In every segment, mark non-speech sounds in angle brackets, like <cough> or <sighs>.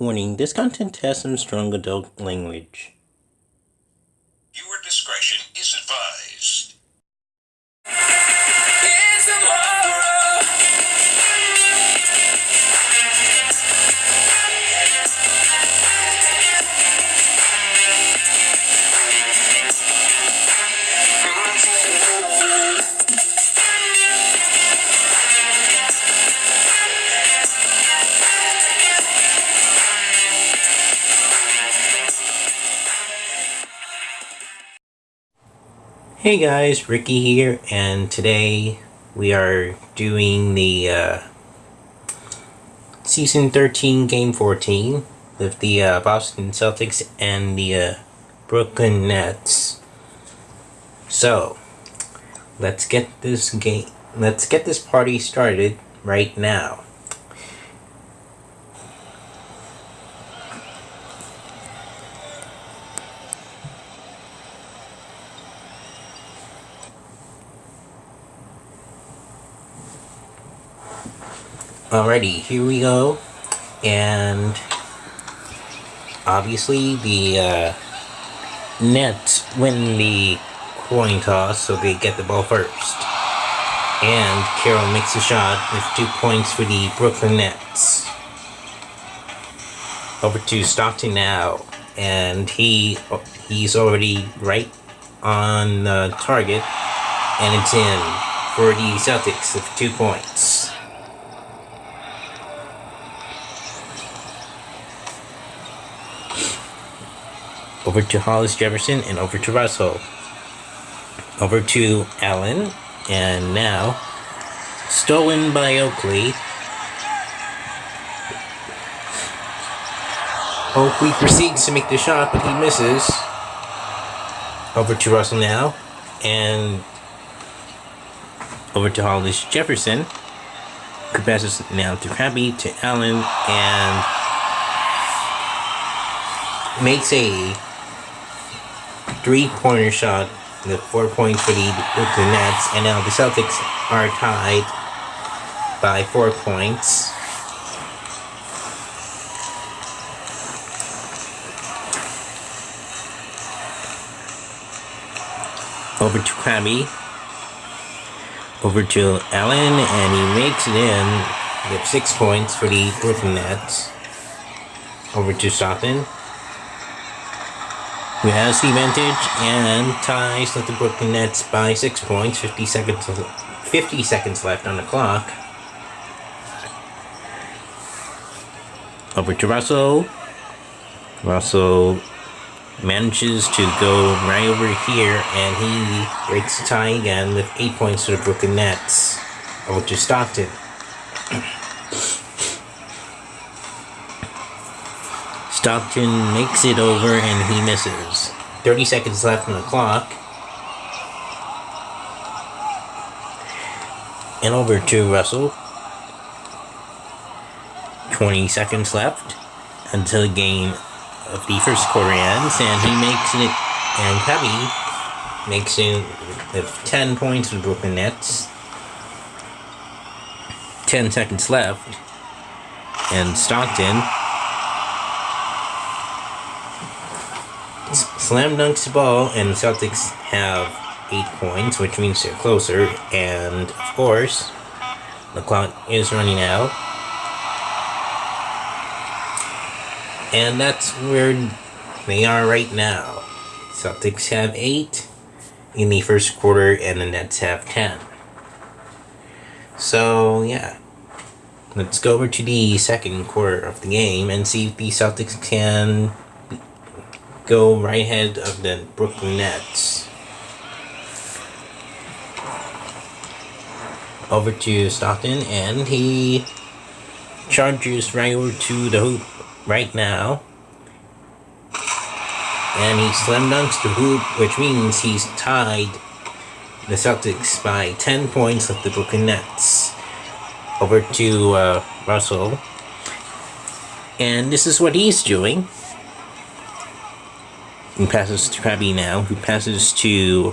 Warning, this content has some strong adult language. Hey guys, Ricky here, and today we are doing the uh, Season 13 Game 14 with the uh, Boston Celtics and the uh, Brooklyn Nets. So, let's get this game, let's get this party started right now. Alrighty, here we go. And obviously the uh, Nets win the coin toss, so they get the ball first. And Carroll makes a shot with two points for the Brooklyn Nets. Over to Stockton now, and he he's already right on the target, and it's in for the Celtics with two points. Over to Hollis Jefferson, and over to Russell. Over to Allen, and now stolen by Oakley. Oakley proceeds to make the shot, but he misses. Over to Russell now, and over to Hollis Jefferson. Good passes now to Crabbe, to Allen, and makes a three-pointer shot The four points for the Brooklyn Nets, and now the Celtics are tied by four points. Over to Crabbe. Over to Allen, and he makes it in with six points for the Brooklyn Nets. Over to Stockton who have the advantage and ties with the Brooklyn Nets by six points. 50 seconds, 50 seconds left on the clock. Over to Russell. Russell manages to go right over here and he breaks the tie again with eight points to the Brooklyn Nets. Over to Stockton. <clears throat> Stockton makes it over and he misses. 30 seconds left on the clock. And over to Russell. 20 seconds left until the game of the first quarter ends, and he makes it, and Cubby makes it with 10 points for Brooklyn Nets. 10 seconds left, and Stockton slam dunks the ball, and the Celtics have 8 points, which means they're closer. And, of course, the clock is running out. And that's where they are right now. Celtics have 8 in the first quarter, and the Nets have 10. So, yeah. Let's go over to the second quarter of the game and see if the Celtics can go right ahead of the Brooklyn Nets. Over to Stockton, and he charges right over to the hoop right now. And he slam dunks the hoop, which means he's tied the Celtics by 10 points of the Brooklyn Nets. Over to uh, Russell. And this is what he's doing who passes to Crabbe now, who passes to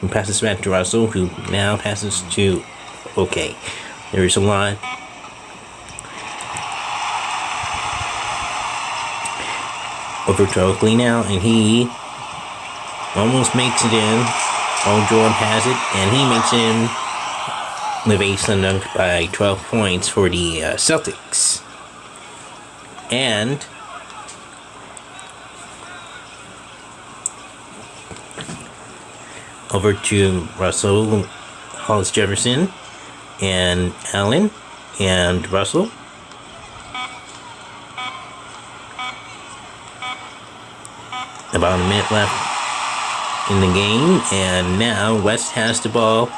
who passes back to Russell, who now passes to okay. There's a lot over to Oakley now, and he almost makes it in. Oh, Jordan has it, and he makes in a slam dunk by 12 points for the uh, Celtics. And over to Russell Hollis Jefferson and Allen and Russell. About a minute left in the game, and now West has the ball,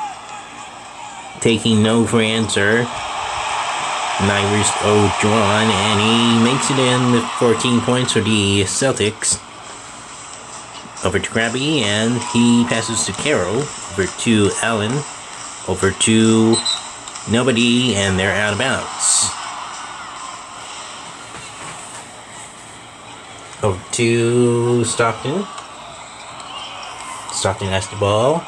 taking no for answer. Nyrus O'Drawn, and he makes it in with 14 points for the Celtics. Over to Crabbe, and he passes to Carroll, Over to Allen. Over to nobody, and they're out of bounds. Over to Stockton. Stockton has the ball.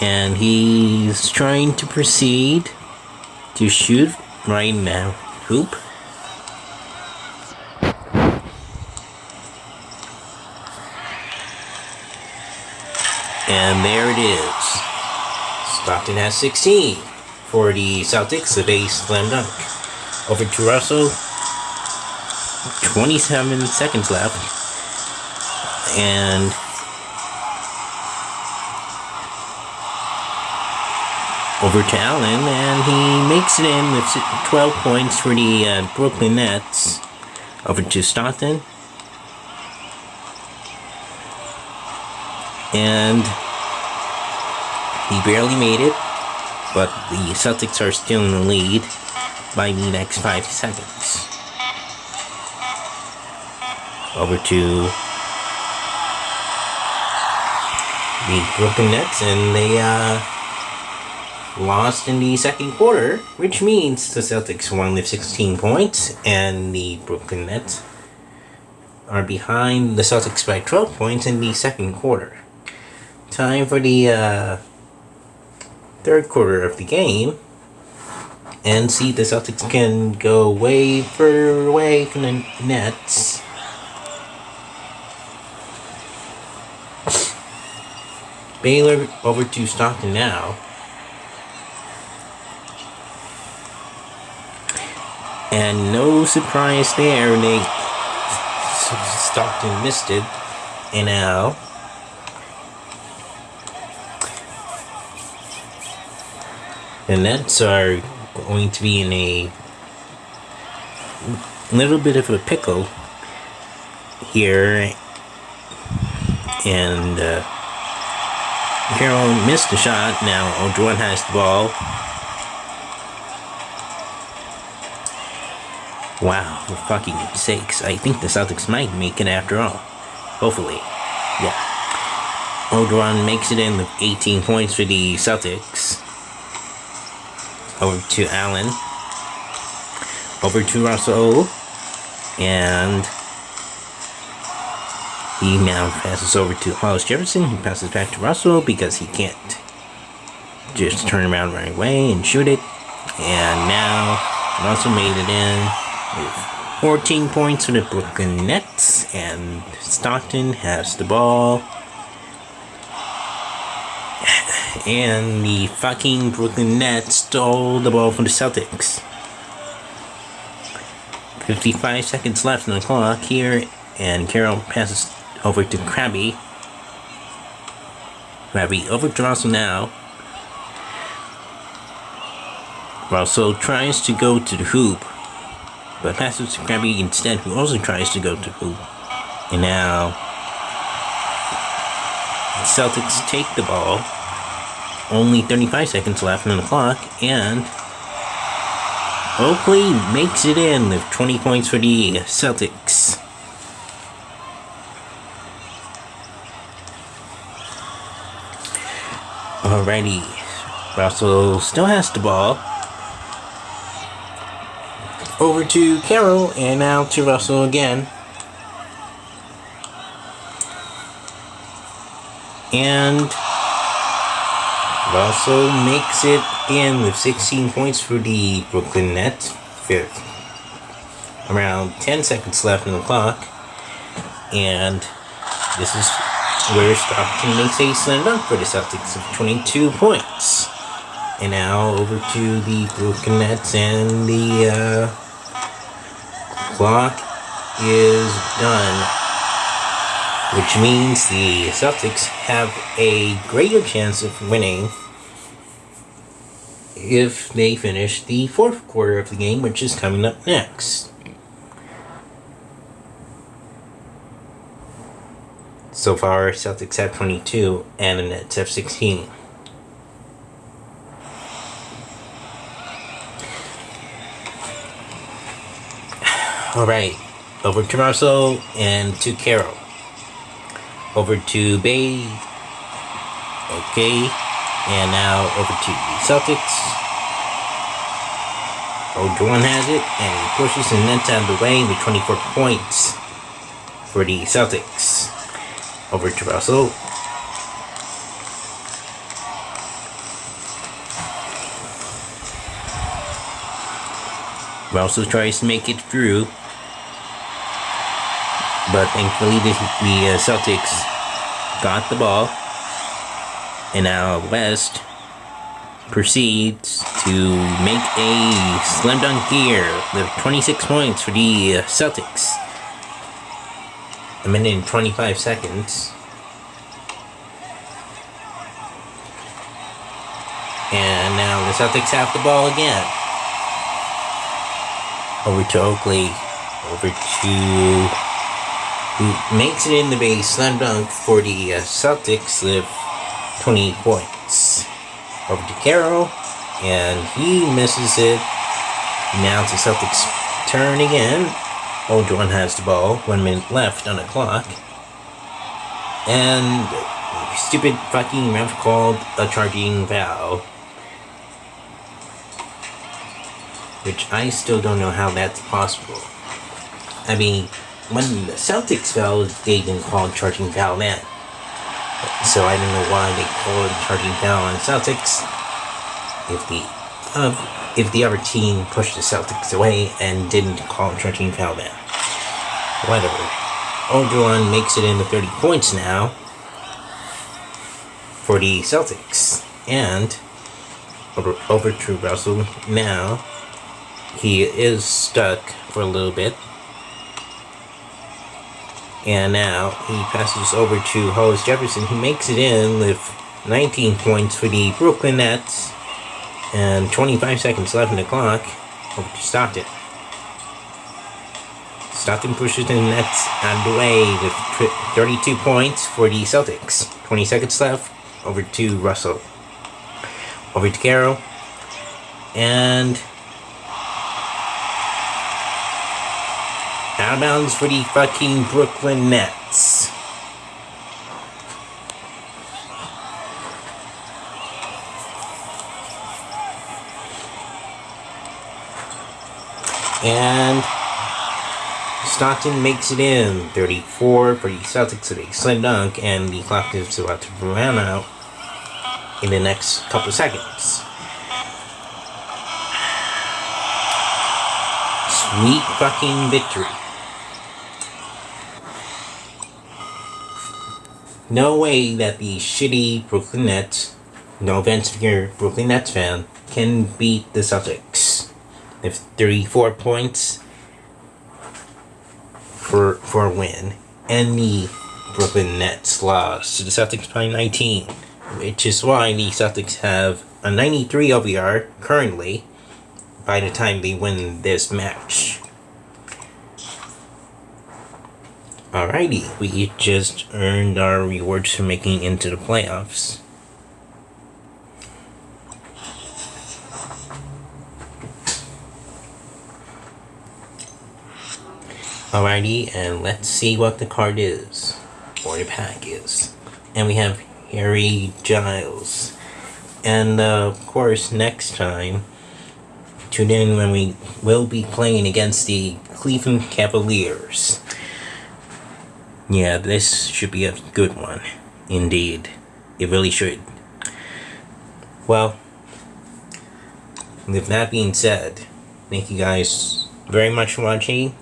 And he's trying to proceed to shoot right now. Hoop. And there it is. Stockton has 16 for the Celtics, the base slam dunk. Over to Russell. 27 seconds left. And over to Allen, and he makes it in with 12 points for the uh, Brooklyn Nets. Over to Stockton. And he barely made it, but the Celtics are still in the lead by the next five seconds. Over to the Brooklyn Nets, and they uh, lost in the second quarter, which means the Celtics won with 16 points, and the Brooklyn Nets are behind the Celtics by 12 points in the second quarter. Time for the uh, third quarter of the game and see if the Celtics can go way further away from the Nets. Baylor over to Stockton now. And no surprise there, they Stockton missed it. And now the Nets are going to be in a little bit of a pickle here. And uh, Carroll missed the shot. Now O'Dwan has the ball. Wow for fucking sakes. I think the Celtics might make it after all. Hopefully. Yeah. O'Dwan makes it in with 18 points for the Celtics over to Allen, over to Russell, and he now passes over to Hollis Jefferson. He passes back to Russell because he can't just turn around right away and shoot it. And now Russell made it in with 14 points for the Brooklyn Nets, and Stockton has the ball. And the fucking Brooklyn Nets stole the ball from the Celtics. 55 seconds left on the clock here, and Carroll passes over to Crabbe. Crabbe over to Russell now. Russell tries to go to the hoop, but passes to Crabbe instead, who also tries to go to the hoop. And now, the Celtics take the ball only 35 seconds left on the clock, and Oakley makes it in with 20 points for the Celtics. Alrighty, Russell still has the ball. Over to Carroll, and now to Russell again. And Russell makes it in with 16 points for the Brooklyn Nets. Fifth. Around 10 seconds left in the clock. And this is where Stockton makes a slam dunk for the Celtics of 22 points. And now over to the Brooklyn Nets and the uh, clock is done. Which means the Celtics have a greater chance of winning if they finish the fourth quarter of the game, which is coming up next. So far, Celtics have 22 and the Nets have 16. <sighs> Alright, over to Russell and to Carroll. Over to Bay. Okay, and now over to the Celtics. Ojuan has it, and he pushes the Nets out of the way with 24 points for the Celtics. Over to Russell. Russell tries to make it through, but thankfully the, the uh, Celtics got the ball and now West proceeds to make a slam dunk here with 26 points for the Celtics. A minute and 25 seconds. And now the Celtics have the ball again. Over to Oakley. Over to makes it in the base slam dunk for the uh, Celtics with 28 points. Over to Carroll, and he misses it. Now it's the Celtics' turn again. Ojuan has the ball, one minute left on the clock. And stupid fucking ref called a charging foul. Which I still don't know how that's possible. I mean, when the Celtics fell, they didn't call charging foul then. So I don't know why they called charging foul on the Celtics. If the uh, if the other team pushed the Celtics away and didn't call charging foul then. Whatever. Ojuan makes it into 30 points now for the Celtics. And over, over to Russell now. He is stuck for a little bit and now he passes over to Hollis Jefferson, who makes it in with 19 points for the Brooklyn Nets. And 25 seconds left in the clock. Over to Stockton. Stockton pushes the Nets out of the way with 32 points for the Celtics. 20 seconds left. Over to Russell. Over to Carroll. And Out of bounds for the fucking Brooklyn Nets. And Stockton makes it in 34 for the Celtics with a slam dunk, and the clock is about to run out in the next couple seconds. Sweet fucking victory. No way that the shitty Brooklyn Nets, no offense if you're a Brooklyn Nets fan, can beat the Celtics. If 34 points for for a win, and the Brooklyn Nets lost to the Celtics by 19, which is why the Celtics have a 93 OVR currently by the time they win this match. Alrighty, we just earned our rewards for making into the playoffs. Alrighty, and let's see what the card is, or the pack is. And we have Harry Giles. And uh, of course, next time, tune in when we will be playing against the Cleveland Cavaliers. Yeah, this should be a good one. Indeed. It really should. Well, with that being said, thank you guys very much for watching.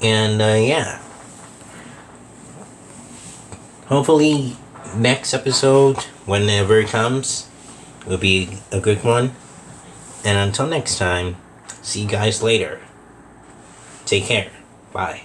And uh, yeah. Hopefully, next episode, whenever it comes, will be a good one. And until next time, see you guys later. Take care. Bye.